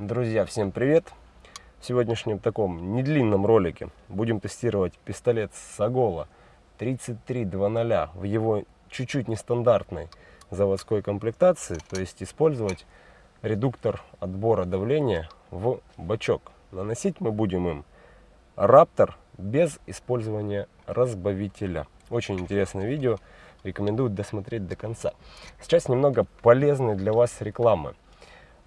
Друзья, всем привет! В сегодняшнем таком недлинном ролике будем тестировать пистолет Сагола 3300 в его чуть-чуть нестандартной заводской комплектации, то есть использовать редуктор отбора давления в бачок. Наносить мы будем им Раптор без использования разбавителя. Очень интересное видео, рекомендую досмотреть до конца. Сейчас немного полезной для вас рекламы.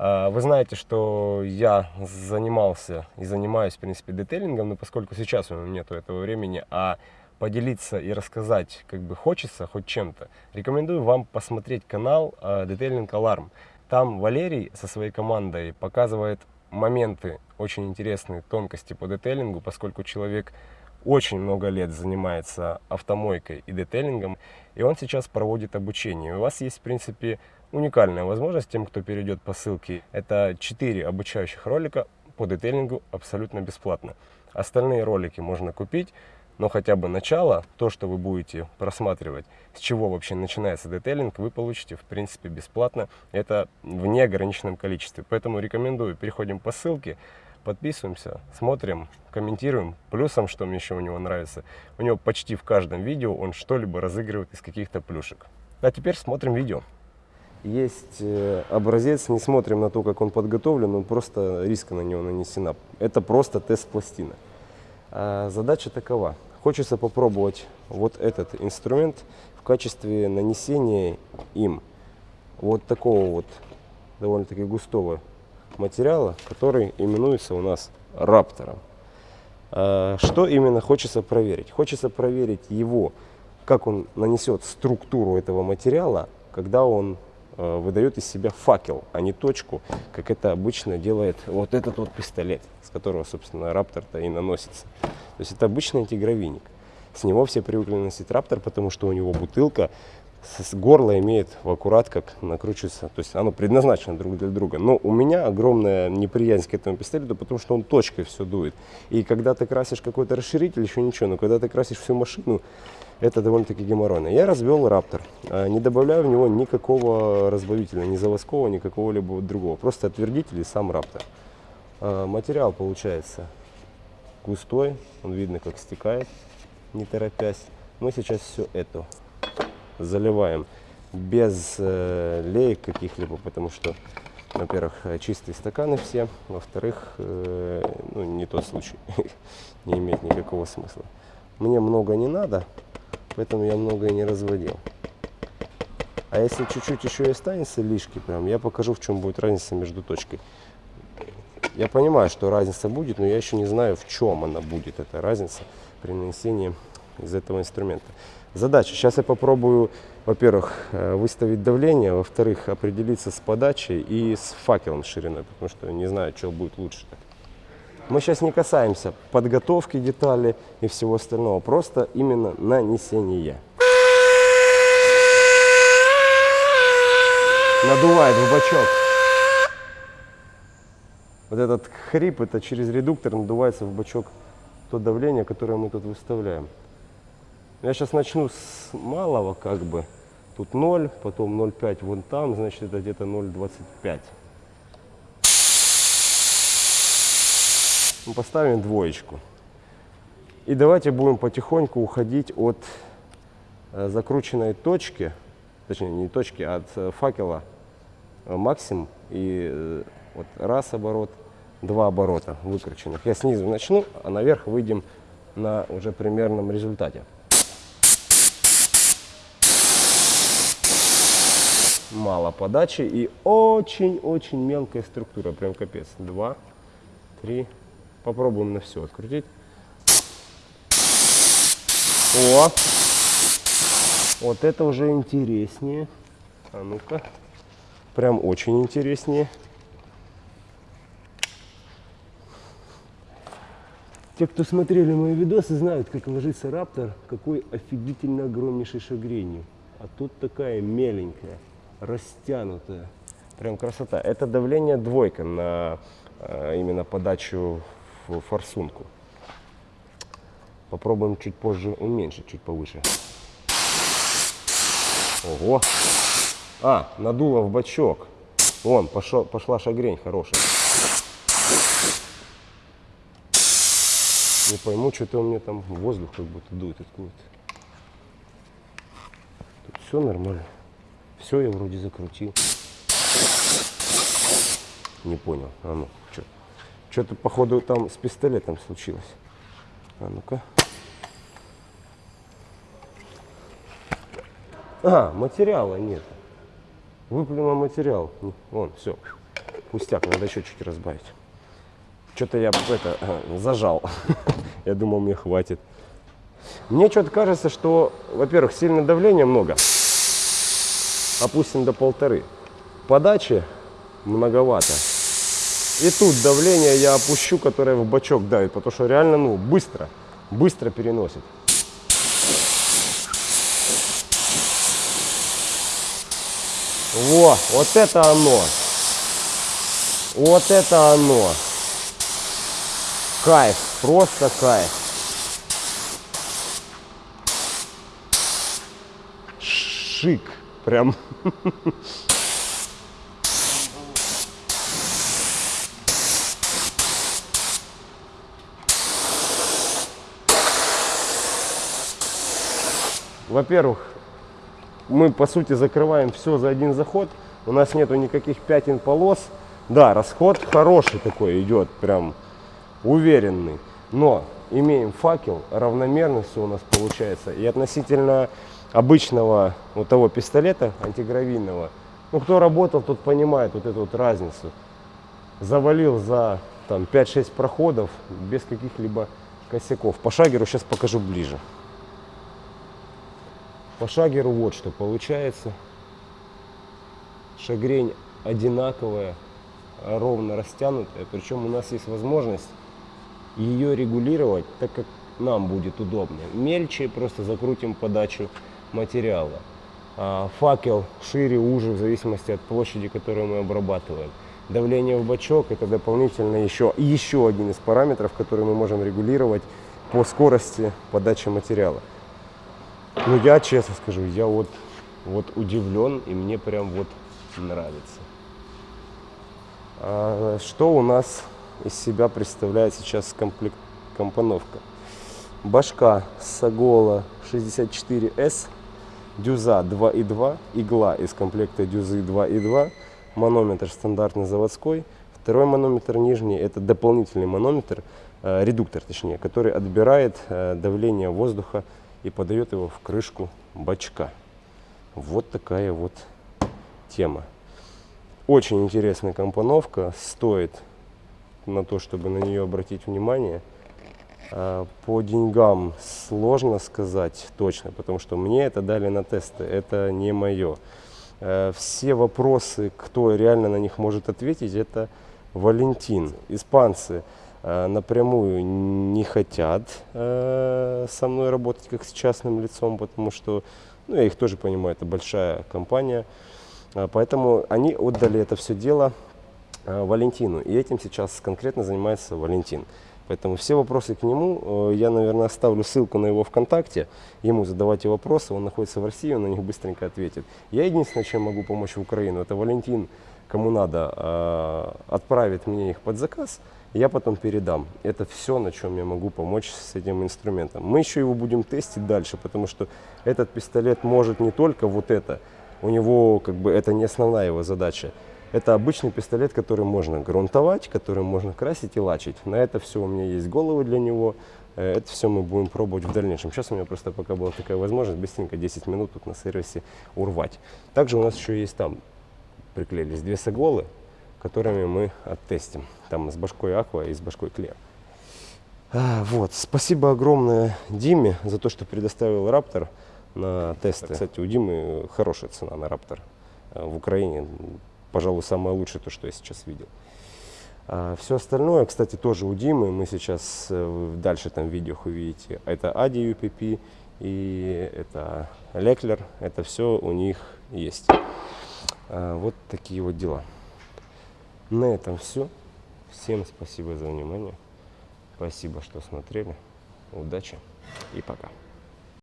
А, вы знаете, что я занимался и занимаюсь, в принципе, детейлингом, но поскольку сейчас у меня нет этого времени, а поделиться и рассказать как бы хочется хоть чем-то, рекомендую вам посмотреть канал Детейлинг Аларм. Там Валерий со своей командой показывает моменты очень интересные, тонкости по детейлингу, поскольку человек очень много лет занимается автомойкой и детейлингом, и он сейчас проводит обучение. У вас есть, в принципе, уникальная возможность тем, кто перейдет по ссылке. Это 4 обучающих ролика по детейлингу абсолютно бесплатно. Остальные ролики можно купить, но хотя бы начало, то, что вы будете просматривать, с чего вообще начинается детейлинг, вы получите в принципе бесплатно. Это в неограниченном количестве. Поэтому рекомендую, переходим по ссылке, подписываемся, смотрим, комментируем. Плюсом, что мне еще у него нравится, у него почти в каждом видео он что-либо разыгрывает из каких-то плюшек. А теперь смотрим видео. Есть э, образец, не смотрим на то, как он подготовлен, он просто риска на него нанесена. Это просто тест пластины. А задача такова. Хочется попробовать вот этот инструмент в качестве нанесения им вот такого вот довольно-таки густого материала, который именуется у нас раптором. А что именно хочется проверить? Хочется проверить его, как он нанесет структуру этого материала, когда он Э, выдает из себя факел, а не точку, как это обычно делает вот этот вот пистолет, с которого, собственно, Раптор-то и наносится. То есть это обычный антигравийник. С него все привыкли носить Раптор, потому что у него бутылка с горла имеет в аккурат как накручивается, то есть оно предназначено друг для друга. Но у меня огромная неприязнь к этому пистолету, потому что он точкой все дует. И когда ты красишь какой-то расширитель, еще ничего, но когда ты красишь всю машину, это довольно-таки геморройно. Я развел Раптор, не добавляю в него никакого разбавителя, ни заводского, ни какого-либо другого. Просто отвердитель и сам Раптор. Материал получается густой, он видно как стекает, не торопясь. Мы сейчас все это заливаем без э, леек каких-либо, потому что, во-первых, чистые стаканы все, во-вторых, э, ну, не тот случай, не имеет никакого смысла. Мне много не надо, поэтому я много и не разводил. А если чуть-чуть еще и останется лишки, прям, я покажу, в чем будет разница между точкой. Я понимаю, что разница будет, но я еще не знаю, в чем она будет, эта разница при нанесении из этого инструмента. Задача. Сейчас я попробую, во-первых, э, выставить давление, во-вторых, определиться с подачей и с факелом шириной, потому что не знаю, что будет лучше. Мы сейчас не касаемся подготовки деталей и всего остального, просто именно нанесение. Надувает в бачок. Вот этот хрип, это через редуктор надувается в бачок то давление, которое мы тут выставляем. Я сейчас начну с малого, как бы. Тут 0, потом 0,5 вон там, значит это где-то 0,25. Мы поставим двоечку. И давайте будем потихоньку уходить от э, закрученной точки, точнее не точки, а от э, факела э, максимум. И вот раз оборот, два оборота выкрученных. Я снизу начну, а наверх выйдем на уже примерном результате. Мало подачи и очень-очень мелкая структура, прям капец. Два, три, Попробуем на все открутить. О! Вот это уже интереснее. А ну-ка. Прям очень интереснее. Те, кто смотрели мои видосы, знают, как ложится раптор, какой офигительно огромнейший шагренью. А тут такая меленькая, растянутая. Прям красота. Это давление двойка на э, именно подачу в форсунку. Попробуем чуть позже уменьшить, чуть повыше. Ого! А, надуло в бачок. Вон, пошел, пошла шагрень хорошая. Не пойму, что-то у меня там воздух как будто дует откуда-то. Тут все нормально. Все я вроде закрутил. Не понял. А ну, что? Что-то, походу, там с пистолетом случилось. А ну-ка. А, материала нет. Выплюнул материал. Вон, все. Пустяк, надо еще чуть разбавить. Что-то я это зажал. я думал, мне хватит. Мне что-то кажется, что, во-первых, сильно давления много. Опустим до полторы. Подачи многовато. И тут давление я опущу, которое в бачок давит, потому что реально, ну, быстро, быстро переносит. Во, вот это оно. Вот это оно. Кайф, просто кайф. Шик, прям. Во-первых, мы по сути закрываем все за один заход. У нас нету никаких пятен полос. Да, расход хороший такой идет, прям уверенный. Но имеем факел, равномерно все у нас получается. И относительно обычного вот того пистолета антигравийного, ну кто работал, тот понимает вот эту вот разницу. Завалил за там 5-6 проходов без каких-либо косяков. По шагеру сейчас покажу ближе. По шагеру вот что получается. Шагрень одинаковая, ровно растянутая. Причем у нас есть возможность ее регулировать так, как нам будет удобнее. Мельче просто закрутим подачу материала. А факел шире, уже, в зависимости от площади, которую мы обрабатываем. Давление в бачок это дополнительно еще, еще один из параметров, который мы можем регулировать по скорости подачи материала. Ну, я честно скажу, я вот, вот удивлен, и мне прям вот нравится. А что у нас из себя представляет сейчас комплект, компоновка? Башка Сагола 64S, дюза 2.2, игла из комплекта дюзы 2.2, манометр стандартный заводской, второй манометр нижний, это дополнительный манометр, э, редуктор точнее, который отбирает э, давление воздуха и подает его в крышку бачка. Вот такая вот тема. Очень интересная компоновка, стоит на то, чтобы на нее обратить внимание. А, по деньгам сложно сказать точно, потому что мне это дали на тесты, это не мое. А, все вопросы, кто реально на них может ответить, это Валентин. Испанцы Э, напрямую не хотят э, со мной работать как с частным лицом, потому что, ну, я их тоже понимаю, это большая компания. Э, поэтому они отдали это все дело Валентину. И этим сейчас конкретно занимается Валентин. Поэтому все вопросы к нему, я, наверное, оставлю ссылку на его ВКонтакте. Ему задавайте вопросы, он находится в России, он на них быстренько ответит. Я единственное, чем могу помочь в Украину, это Валентин, кому надо, отправит мне их под заказ я потом передам. Это все, на чем я могу помочь с этим инструментом. Мы еще его будем тестить дальше, потому что этот пистолет может не только вот это, у него как бы это не основная его задача. Это обычный пистолет, который можно грунтовать, который можно красить и лачить. На это все у меня есть головы для него. Э, это все мы будем пробовать в дальнейшем. Сейчас у меня просто пока была такая возможность быстренько 10 минут тут на сервисе урвать. Также у нас еще есть там приклеились две соглолы которыми мы оттестим. Там с башкой Аква и с башкой Клео. А, вот. Спасибо огромное Диме за то, что предоставил Раптор на тесты. Кстати, у Димы хорошая цена на Раптор а, в Украине. Пожалуй, самое лучшее, то, что я сейчас видел. А все остальное, кстати, тоже у Димы. Мы сейчас э, дальше там в видео увидите. Это Ади UPP и это Леклер. Это все у них есть. А, вот такие вот дела. На этом все. Всем спасибо за внимание. Спасибо, что смотрели. Удачи и пока.